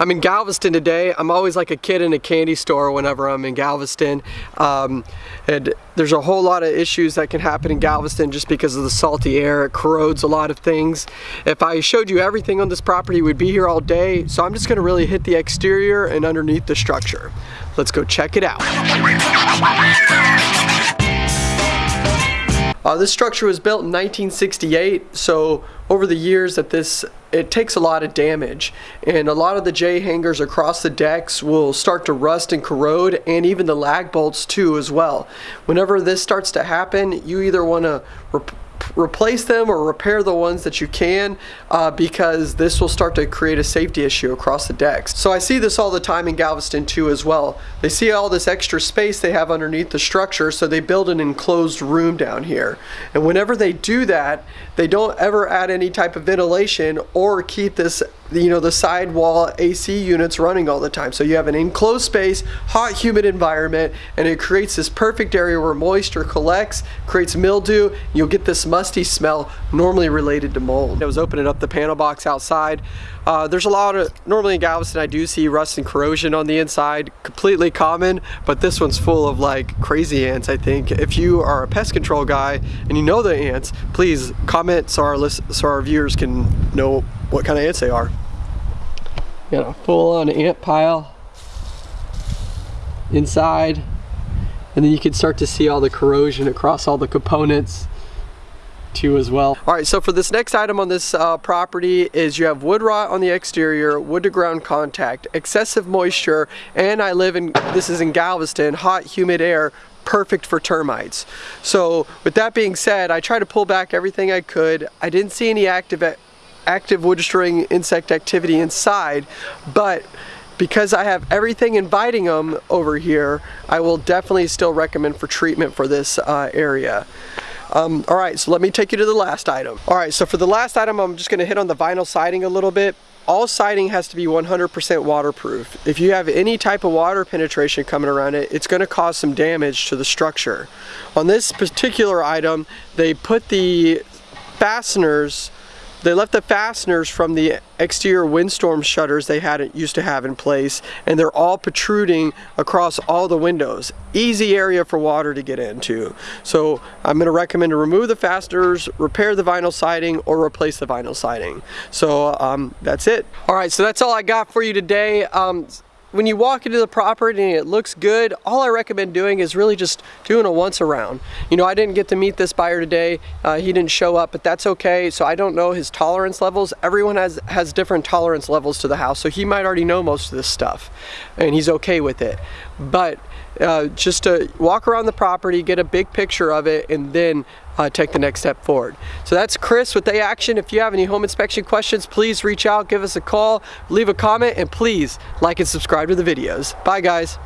I'm in Galveston today. I'm always like a kid in a candy store whenever I'm in Galveston. Um, and there's a whole lot of issues that can happen in Galveston just because of the salty air. It corrodes a lot of things. If I showed you everything on this property, we'd be here all day. So I'm just gonna really hit the exterior and underneath the structure. Let's go check it out. Uh, this structure was built in 1968, so over the years that this, it takes a lot of damage. And a lot of the J hangers across the decks will start to rust and corrode, and even the lag bolts too as well. Whenever this starts to happen, you either want to replace them or repair the ones that you can uh, because this will start to create a safety issue across the decks. So I see this all the time in Galveston too as well. They see all this extra space they have underneath the structure so they build an enclosed room down here. And whenever they do that, they don't ever add any type of ventilation or keep this you know the sidewall AC units running all the time. So you have an enclosed space hot humid environment and it creates this perfect area where moisture collects creates mildew you'll get this musty smell normally related to mold. I was opening up the panel box outside. Uh, there's a lot of normally in Galveston I do see rust and corrosion on the inside completely common but this one's full of like crazy ants I think. If you are a pest control guy and you know the ants please comment so our list so our viewers can know what kind of ants they are. Got a full on ant pile inside and then you can start to see all the corrosion across all the components too as well. All right, so for this next item on this uh, property is you have wood rot on the exterior, wood to ground contact, excessive moisture, and I live in, this is in Galveston, hot humid air, perfect for termites. So with that being said, I tried to pull back everything I could. I didn't see any active active wood destroying insect activity inside, but because I have everything inviting them over here, I will definitely still recommend for treatment for this uh, area. Um, all right, so let me take you to the last item. All right, so for the last item, I'm just gonna hit on the vinyl siding a little bit. All siding has to be 100% waterproof. If you have any type of water penetration coming around it, it's gonna cause some damage to the structure. On this particular item, they put the fasteners they left the fasteners from the exterior windstorm shutters they had used to have in place and they're all protruding across all the windows. Easy area for water to get into. So I'm going to recommend to remove the fasteners, repair the vinyl siding or replace the vinyl siding. So um, that's it. Alright so that's all I got for you today. Um, when you walk into the property and it looks good, all I recommend doing is really just doing a once around. You know, I didn't get to meet this buyer today. Uh, he didn't show up, but that's okay. So I don't know his tolerance levels. Everyone has, has different tolerance levels to the house. So he might already know most of this stuff and he's okay with it. But uh, just to walk around the property, get a big picture of it, and then uh, take the next step forward. So that's Chris with A Action. If you have any home inspection questions, please reach out, give us a call, leave a comment, and please like and subscribe to the videos. Bye guys.